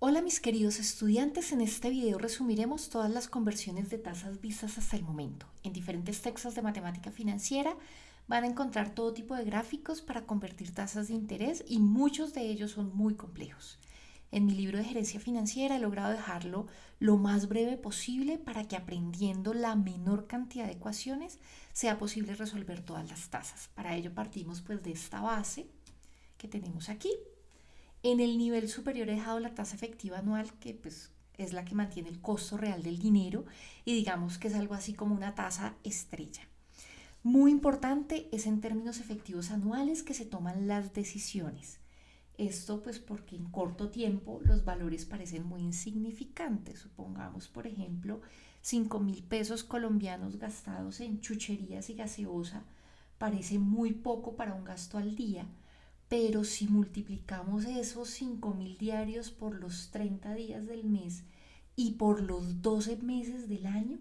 Hola mis queridos estudiantes, en este video resumiremos todas las conversiones de tasas vistas hasta el momento. En diferentes textos de matemática financiera van a encontrar todo tipo de gráficos para convertir tasas de interés y muchos de ellos son muy complejos. En mi libro de gerencia financiera he logrado dejarlo lo más breve posible para que aprendiendo la menor cantidad de ecuaciones sea posible resolver todas las tasas. Para ello partimos pues de esta base que tenemos aquí en el nivel superior he dejado la tasa efectiva anual, que pues es la que mantiene el costo real del dinero y digamos que es algo así como una tasa estrella. Muy importante es en términos efectivos anuales que se toman las decisiones. Esto pues porque en corto tiempo los valores parecen muy insignificantes. Supongamos, por ejemplo, 5 mil pesos colombianos gastados en chucherías y gaseosa parece muy poco para un gasto al día, pero si multiplicamos esos 5 mil diarios por los 30 días del mes y por los 12 meses del año,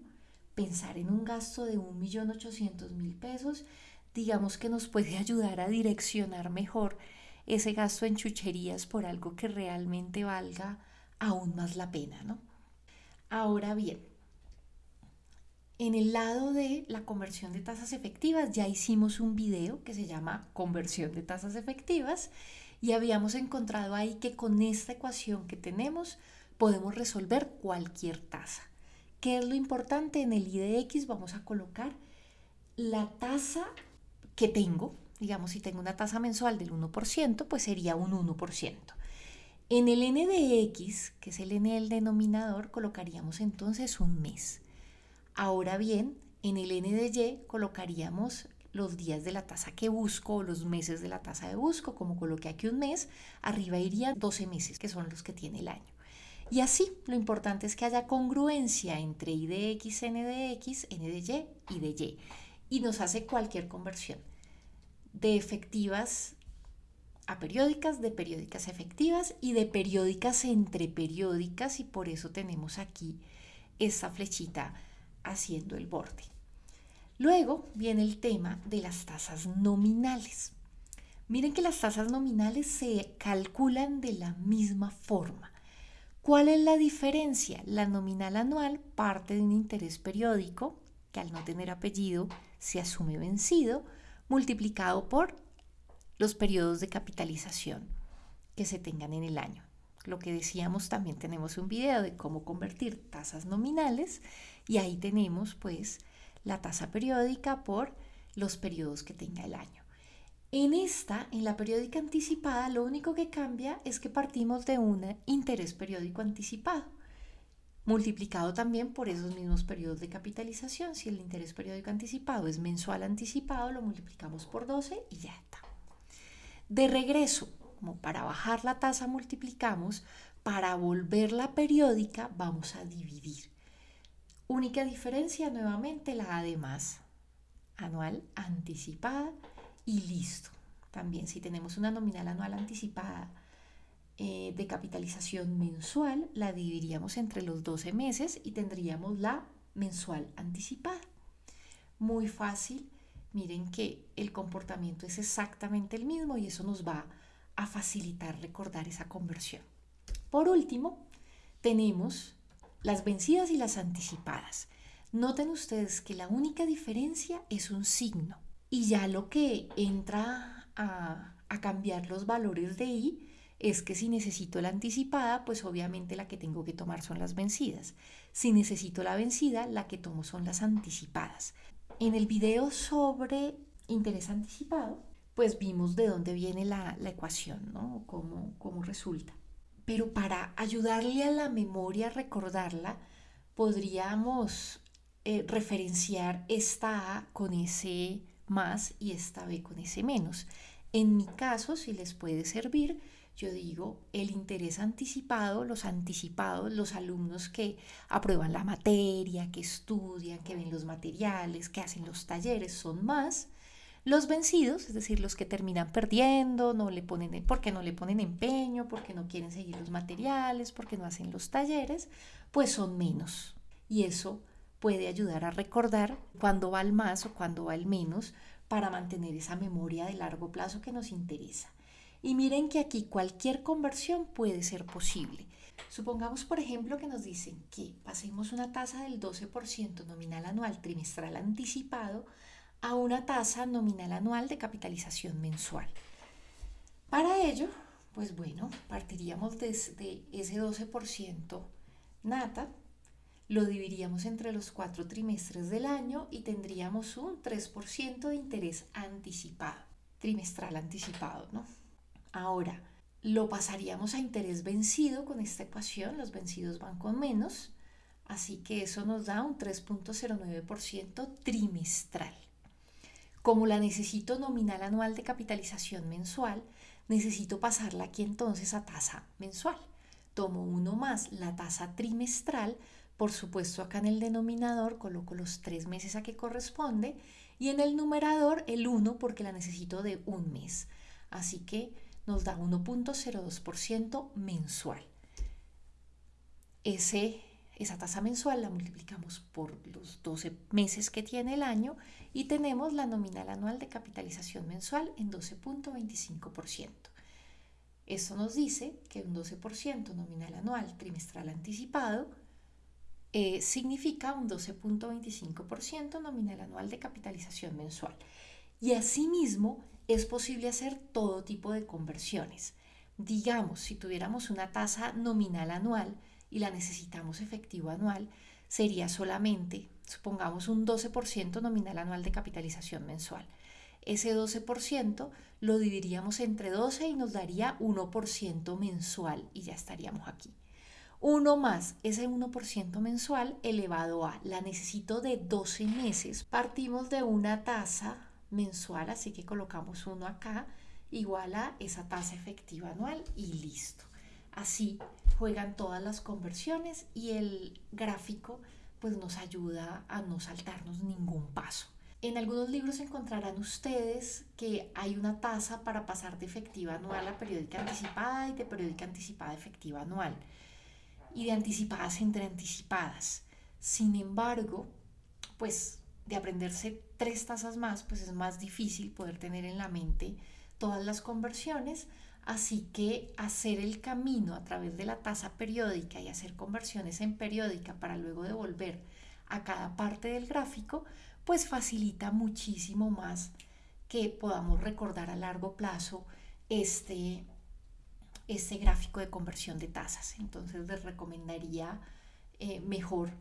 pensar en un gasto de 1.800.000 pesos, digamos que nos puede ayudar a direccionar mejor ese gasto en chucherías por algo que realmente valga aún más la pena, ¿no? Ahora bien, en el lado de la conversión de tasas efectivas ya hicimos un video que se llama conversión de tasas efectivas y habíamos encontrado ahí que con esta ecuación que tenemos podemos resolver cualquier tasa. ¿Qué es lo importante? En el IDX vamos a colocar la tasa que tengo, digamos si tengo una tasa mensual del 1%, pues sería un 1%. En el NDX, que es el N del denominador, colocaríamos entonces un mes. Ahora bien, en el NDY colocaríamos los días de la tasa que busco o los meses de la tasa de busco, como coloqué aquí un mes, arriba irían 12 meses, que son los que tiene el año. Y así, lo importante es que haya congruencia entre IDX, NDX, NDY y DY. Y nos hace cualquier conversión de efectivas a periódicas, de periódicas efectivas y de periódicas entre periódicas y por eso tenemos aquí esta flechita haciendo el borde. Luego viene el tema de las tasas nominales. Miren que las tasas nominales se calculan de la misma forma. ¿Cuál es la diferencia? La nominal anual parte de un interés periódico, que al no tener apellido se asume vencido, multiplicado por los periodos de capitalización que se tengan en el año. Lo que decíamos, también tenemos un video de cómo convertir tasas nominales y ahí tenemos pues la tasa periódica por los periodos que tenga el año. En esta, en la periódica anticipada, lo único que cambia es que partimos de un interés periódico anticipado, multiplicado también por esos mismos periodos de capitalización. Si el interés periódico anticipado es mensual anticipado, lo multiplicamos por 12 y ya está. De regreso, como para bajar la tasa multiplicamos, para volverla periódica vamos a dividir. Única diferencia nuevamente la además anual anticipada y listo. También si tenemos una nominal anual anticipada eh, de capitalización mensual, la dividiríamos entre los 12 meses y tendríamos la mensual anticipada. Muy fácil. Miren que el comportamiento es exactamente el mismo y eso nos va a a facilitar recordar esa conversión. Por último, tenemos las vencidas y las anticipadas. Noten ustedes que la única diferencia es un signo y ya lo que entra a, a cambiar los valores de i es que si necesito la anticipada, pues obviamente la que tengo que tomar son las vencidas. Si necesito la vencida, la que tomo son las anticipadas. En el video sobre interés anticipado, pues vimos de dónde viene la, ecuación, ¿no? Cómo, cómo resulta. Pero para ayudarle a la memoria a recordarla, podríamos eh, referenciar esta A con ese más y esta B con ese menos. En mi caso, si les puede servir, yo digo el interés anticipado, los anticipados, los alumnos que aprueban la materia, que estudian, que ven los materiales, que hacen los talleres, son más. Los vencidos, es decir, los que terminan perdiendo, no le ponen, porque no le ponen empeño, porque no quieren seguir los materiales, porque no hacen los talleres, pues son menos. Y eso puede ayudar a recordar cuándo va el más o cuándo va el menos para mantener esa memoria de largo plazo que nos interesa. Y miren que aquí cualquier conversión puede ser posible. Supongamos, por ejemplo, que nos dicen que pasemos una tasa del 12% nominal anual trimestral anticipado a una tasa nominal anual de capitalización mensual. Para ello, pues bueno, partiríamos desde ese 12% nata, lo dividiríamos entre los cuatro trimestres del año y tendríamos un 3% de interés anticipado, trimestral anticipado, ¿no? Ahora, lo pasaríamos a interés vencido con esta ecuación, los vencidos van con menos, así que eso nos da un 3.09% trimestral. Como la necesito nominal anual de capitalización mensual, necesito pasarla aquí entonces a tasa mensual. Tomo uno más la tasa trimestral, por supuesto acá en el denominador coloco los tres meses a que corresponde y en el numerador el 1 porque la necesito de un mes. Así que nos da 1.02% mensual. Ese, esa tasa mensual la multiplicamos por los 12 meses que tiene el año y tenemos la nominal anual de capitalización mensual en 12.25%. Eso nos dice que un 12% nominal anual trimestral anticipado eh, significa un 12.25% nominal anual de capitalización mensual. Y asimismo, es posible hacer todo tipo de conversiones. Digamos, si tuviéramos una tasa nominal anual y la necesitamos efectivo anual, sería solamente, supongamos, un 12% nominal anual de capitalización mensual. Ese 12% lo dividiríamos entre 12 y nos daría 1% mensual y ya estaríamos aquí. Uno más ese 1% mensual elevado a la necesito de 12 meses. Partimos de una tasa mensual, así que colocamos uno acá, igual a esa tasa efectiva anual y listo. Así juegan todas las conversiones y el gráfico pues nos ayuda a no saltarnos ningún paso. En algunos libros encontrarán ustedes que hay una tasa para pasar de efectiva anual a periódica anticipada y de periódica anticipada a efectiva anual y de anticipadas entre anticipadas. Sin embargo, pues de aprenderse tres tasas más, pues es más difícil poder tener en la mente todas las conversiones, así que hacer el camino a través de la tasa periódica y hacer conversiones en periódica para luego devolver a cada parte del gráfico, pues facilita muchísimo más que podamos recordar a largo plazo este, este gráfico de conversión de tasas. Entonces les recomendaría eh, mejor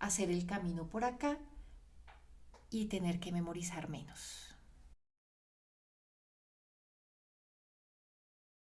hacer el camino por acá y tener que memorizar menos.